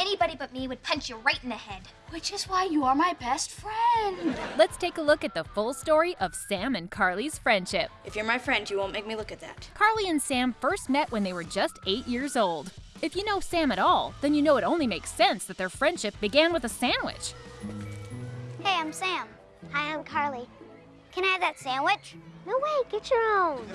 anybody but me would punch you right in the head. Which is why you are my best friend. Let's take a look at the full story of Sam and Carly's friendship. If you're my friend, you won't make me look at that. Carly and Sam first met when they were just eight years old. If you know Sam at all, then you know it only makes sense that their friendship began with a sandwich. Hey, I'm Sam. Hi, I'm Carly. Can I have that sandwich? No way, get your own.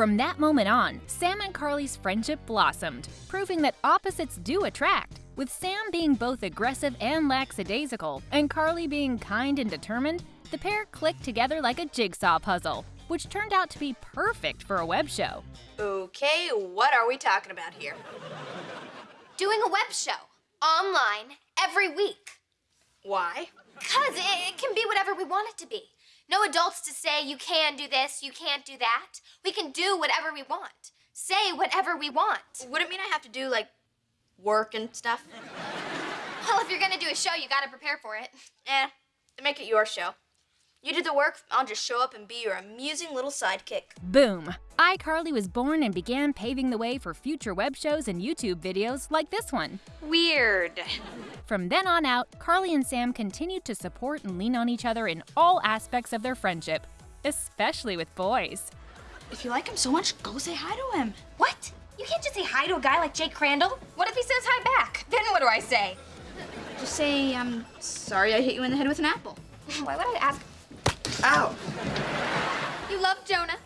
From that moment on, Sam and Carly's friendship blossomed, proving that opposites do attract, with Sam being both aggressive and lackadaisical, and Carly being kind and determined, the pair clicked together like a jigsaw puzzle, which turned out to be perfect for a web show. Okay, what are we talking about here? Doing a web show, online, every week. Why? Because it, it can be whatever we want it to be. No adults to say you can do this, you can't do that. We can do whatever we want. Say whatever we want. Would it mean I have to do, like, work and stuff? Well, if you're gonna do a show, you gotta prepare for it. Eh, then make it your show. You do the work, I'll just show up and be your amusing little sidekick. Boom! iCarly was born and began paving the way for future web shows and YouTube videos like this one. Weird. From then on out, Carly and Sam continued to support and lean on each other in all aspects of their friendship, especially with boys. If you like him so much, go say hi to him. What? You can't just say hi to a guy like Jake Crandall. What if he says hi back? Then what do I say? Just say, I'm sorry I hit you in the head with an apple. Why would I ask? Ow. You love Jonah?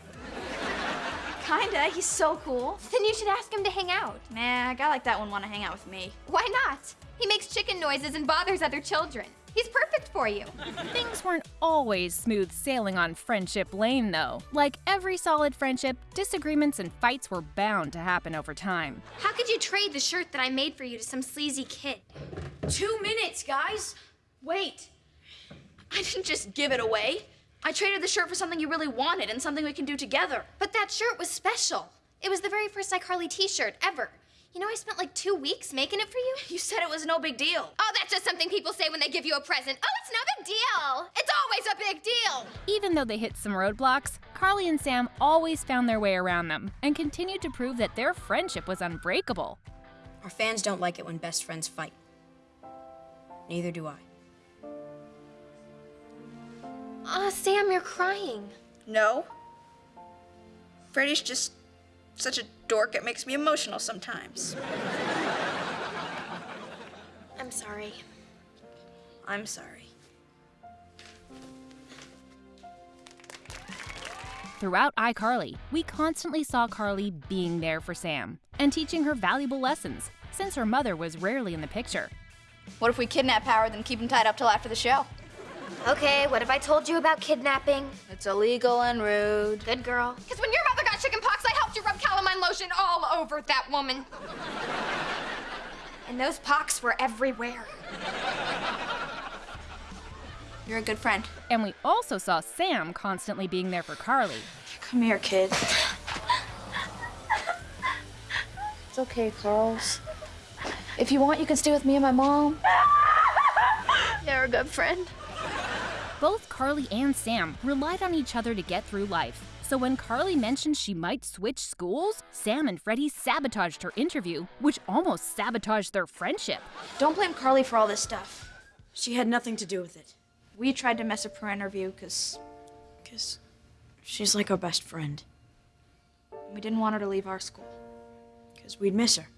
Kinda, he's so cool. Then you should ask him to hang out. Nah, a guy like that wouldn't want to hang out with me. Why not? He makes chicken noises and bothers other children. He's perfect for you. Things weren't always smooth sailing on Friendship Lane, though. Like every solid friendship, disagreements and fights were bound to happen over time. How could you trade the shirt that I made for you to some sleazy kid? Two minutes, guys. Wait. I didn't just give it away. I traded the shirt for something you really wanted and something we can do together. But that shirt was special. It was the very first iCarly t-shirt ever. You know, I spent like two weeks making it for you. You said it was no big deal. Oh, that's just something people say when they give you a present. Oh, it's no big deal. It's always a big deal. Even though they hit some roadblocks, Carly and Sam always found their way around them and continued to prove that their friendship was unbreakable. Our fans don't like it when best friends fight. Neither do I. Aw, Sam, you're crying. No. Freddie's just such a dork, it makes me emotional sometimes. I'm sorry. I'm sorry. Throughout iCarly, we constantly saw Carly being there for Sam and teaching her valuable lessons, since her mother was rarely in the picture. What if we kidnap Howard and keep him tied up till after the show? Okay, what have I told you about kidnapping? It's illegal and rude. Good girl. Because when your mother got chicken pox, I helped you rub calamine lotion all over that woman. and those pox were everywhere. You're a good friend. And we also saw Sam constantly being there for Carly. Come here, kid. It's okay, Carls. If you want, you can stay with me and my mom. You're a good friend. Both Carly and Sam relied on each other to get through life. So when Carly mentioned she might switch schools, Sam and Freddie sabotaged her interview, which almost sabotaged their friendship. Don't blame Carly for all this stuff. She had nothing to do with it. We tried to mess up her interview because. because she's like our best friend. We didn't want her to leave our school. Because we'd miss her.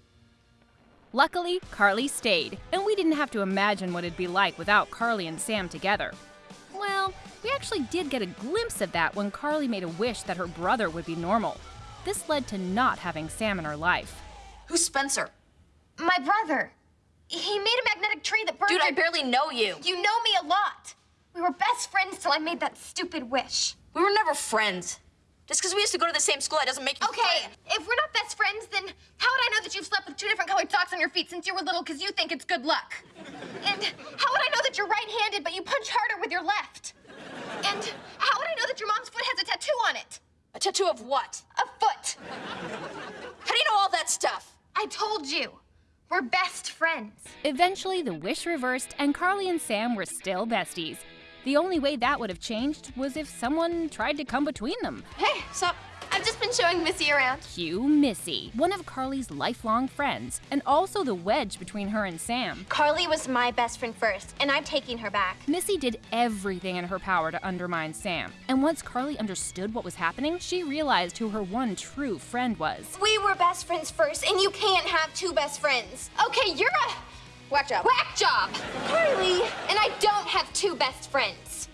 Luckily, Carly stayed, and we didn't have to imagine what it'd be like without Carly and Sam together. Well, we actually did get a glimpse of that when Carly made a wish that her brother would be normal. This led to not having Sam in her life. Who's Spencer? My brother. He made a magnetic tree that burned. Dude, I barely know you. You know me a lot. We were best friends till I made that stupid wish. We were never friends. Just because we used to go to the same school, that doesn't make you Okay, friend. if we're not best friends, then how would I know that you've slept with two different colored socks on your feet since you were little because you think it's good luck? And how would I know that you're right-handed but you punch harder with your left? And how would I know that your mom's foot has a tattoo on it? A tattoo of what? A foot. How do you know all that stuff? I told you. We're best friends. Eventually, the wish reversed, and Carly and Sam were still besties. The only way that would have changed was if someone tried to come between them. Hey, sup? I've just been showing Missy around. Cue Missy, one of Carly's lifelong friends, and also the wedge between her and Sam. Carly was my best friend first, and I'm taking her back. Missy did everything in her power to undermine Sam, and once Carly understood what was happening, she realized who her one true friend was. We were best friends first, and you can't have two best friends. Okay, you're a Whack job. whack job, Carly, and I don't have two best friends.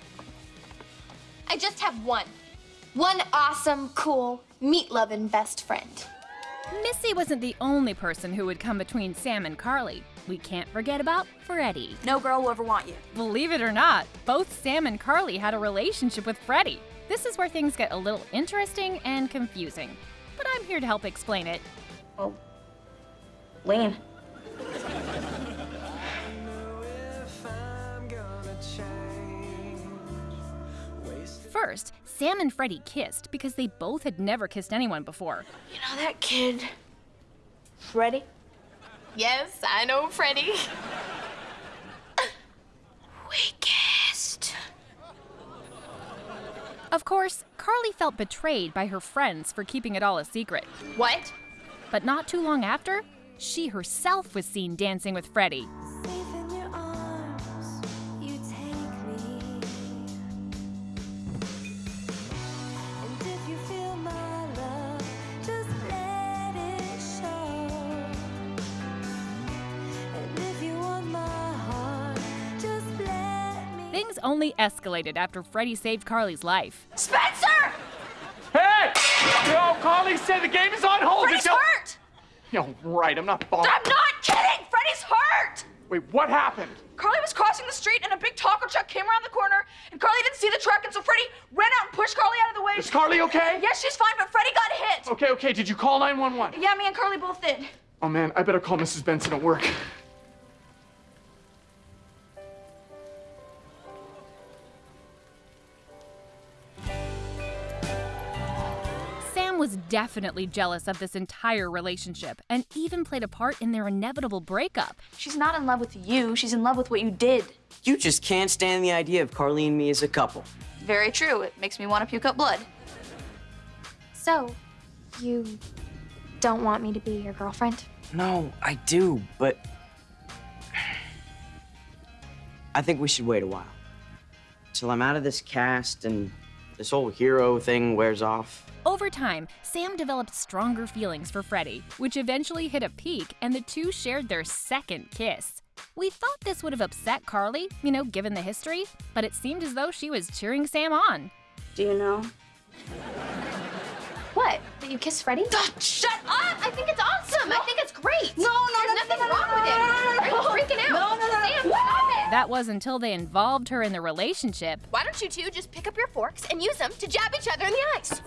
I just have one. One awesome, cool, meat-loving best friend. Missy wasn't the only person who would come between Sam and Carly. We can't forget about Freddie. No girl will ever want you. Believe it or not, both Sam and Carly had a relationship with Freddie. This is where things get a little interesting and confusing. But I'm here to help explain it. Oh, well, lean. First, Sam and Freddie kissed because they both had never kissed anyone before. You know that kid, Freddie? Yes, I know Freddie. We kissed. Of course, Carly felt betrayed by her friends for keeping it all a secret. What? But not too long after, she herself was seen dancing with Freddie. Only escalated after Freddie saved Carly's life. Spencer! Hey! Yo, Carly said the game is on hold. Freddie's Yo- hurt! Yo, right, I'm not bothered. I'm not kidding! Freddie's hurt! Wait, what happened? Carly was crossing the street and a big taco truck came around the corner and Carly didn't see the truck and so Freddie ran out and pushed Carly out of the way. Is Carly okay? Yes, she's fine, but Freddie got hit. Okay, okay, did you call 911? Yeah, me and Carly both did. Oh man, I better call Mrs. Benson at work. Was definitely jealous of this entire relationship and even played a part in their inevitable breakup. She's not in love with you, she's in love with what you did. You just can't stand the idea of Carly and me as a couple. Very true. It makes me want to puke up blood. So, you don't want me to be your girlfriend? No, I do, but I think we should wait a while. Till I'm out of this cast and this whole hero thing wears off. Over time, Sam developed stronger feelings for Freddie, which eventually hit a peak and the two shared their second kiss. We thought this would have upset Carly, you know, given the history, but it seemed as though she was cheering Sam on. Do you know? What? That you kiss Freddie? Shut up! I think it's awesome. I think it's great. No, no, There's no, nothing no, no, wrong no, with it. no, no, no, Are you freaking out? No, no, no. Sam, stop it. That was until they involved her in the relationship. Why don't you two just pick up your forks and use them to jab each other in the eyes?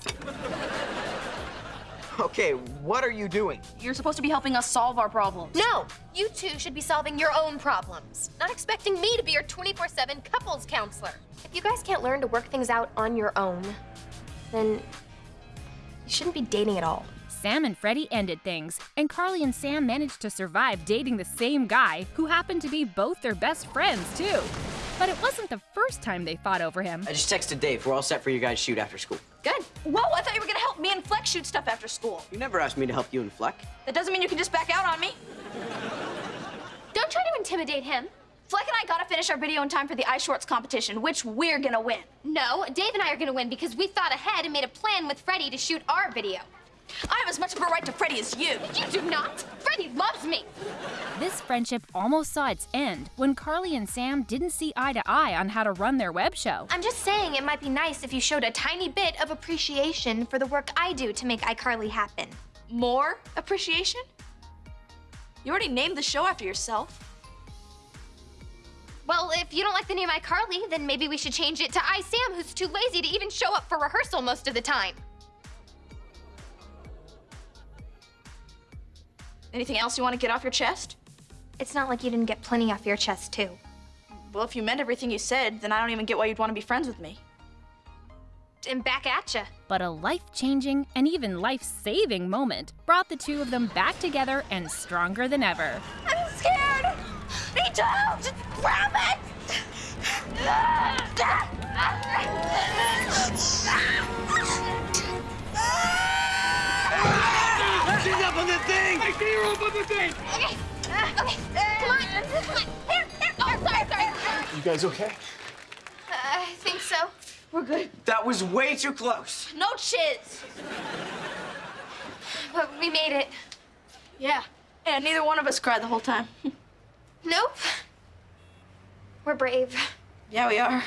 Okay, what are you doing? You're supposed to be helping us solve our problems. No, you two should be solving your own problems, not expecting me to be your 24 7 couples counselor. If you guys can't learn to work things out on your own, then you shouldn't be dating at all. Sam and Freddie ended things, and Carly and Sam managed to survive dating the same guy who happened to be both their best friends, too. But it wasn't the first time they fought over him. I just texted Dave. We're all set for you guys' shoot after school. Good. Whoa, I thought you were gonna help me and Fleck shoot stuff after school. You never asked me to help you and Fleck. That doesn't mean you can just back out on me. Don't try to intimidate him. Fleck and I gotta finish our video in time for the ice shorts competition, which we're gonna win. No, Dave and I are gonna win because we thought ahead and made a plan with Freddie to shoot our video. I have as much of a right to Freddie as you. You do not. Freddie loves me. This friendship almost saw its end when Carly and Sam didn't see eye to eye on how to run their web show. I'm just saying it might be nice if you showed a tiny bit of appreciation for the work I do to make iCarly happen. More appreciation? You already named the show after yourself. Well, if you don't like the name iCarly, then maybe we should change it to iSam, who's too lazy to even show up for rehearsal most of the time. Anything else you want to get off your chest? It's not like you didn't get plenty off your chest, too. Well, if you meant everything you said, then I don't even get why you'd want to be friends with me. left and back at ya. But a life changing and even life saving moment brought the two of them back together and stronger than ever. I'm scared. Me too. Just grab it. She's ah! Up on the thing! I see her up on the thing! Okay. Uh, okay. Come on. Come on. Here. Here. Oh, sorry. Sorry. You guys okay? Uh, I think so. We're good. That was way too close. No chiz. But we made it. Yeah. Yeah, neither one of us cried the whole time. Nope. We're brave. yeah, we are.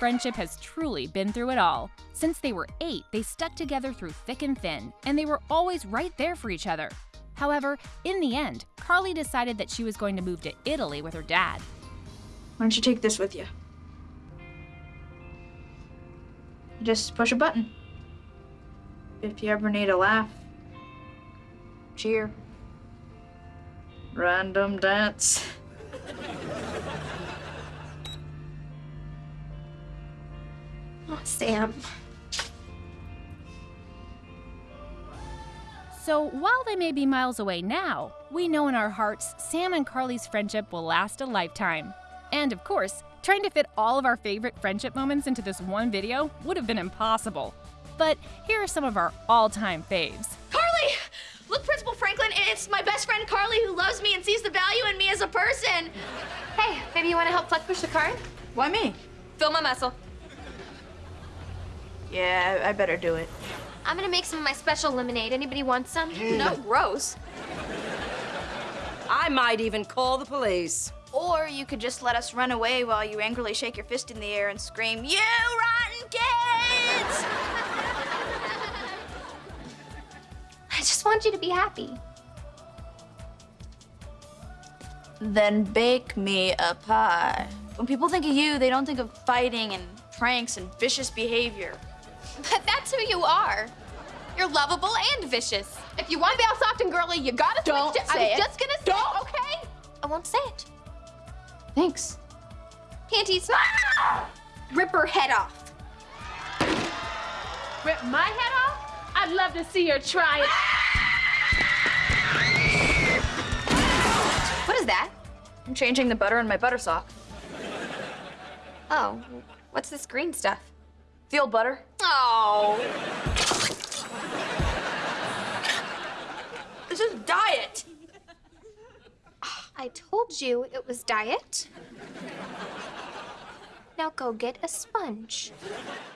Friendship has truly been through it all. Since they were eight, they stuck together through thick and thin, and they were always right there for each other. However, in the end, Carly decided that she was going to move to Italy with her dad. Why don't you take this with you? Just push a button. If you ever need a laugh, cheer, random dance. Sam. So, while they may be miles away now, we know in our hearts Sam and Carly's friendship will last a lifetime. And of course, trying to fit all of our favorite friendship moments into this one video would have been impossible. But here are some of our all time faves. Carly! Look, Principal Franklin, it's my best friend Carly who loves me and sees the value in me as a person. Hey, maybe you want to help Fleck push the cart? Why me? Fill my muscle. Yeah, I better do it. I'm gonna make some of my special lemonade. Anybody want some? Mm. No, gross. I might even call the police. Or you could just let us run away while you angrily shake your fist in the air and scream, You rotten kids! I just want you to be happy. Then bake me a pie. When people think of you, they don't think of fighting and pranks and vicious behavior. But that's who you are. You're lovable and vicious. If you want to be all soft and girly, you gotta Don't switch it. say I was it. just gonna say it, okay? I won't say it. Thanks. Panties. Ah! Rip her head off. Rip my head off? I'd love to see her try it. What is that? I'm changing the butter in my butter sock. Oh, what's this green stuff? The old butter. Oh. This is diet. I told you it was diet. Now go get a sponge.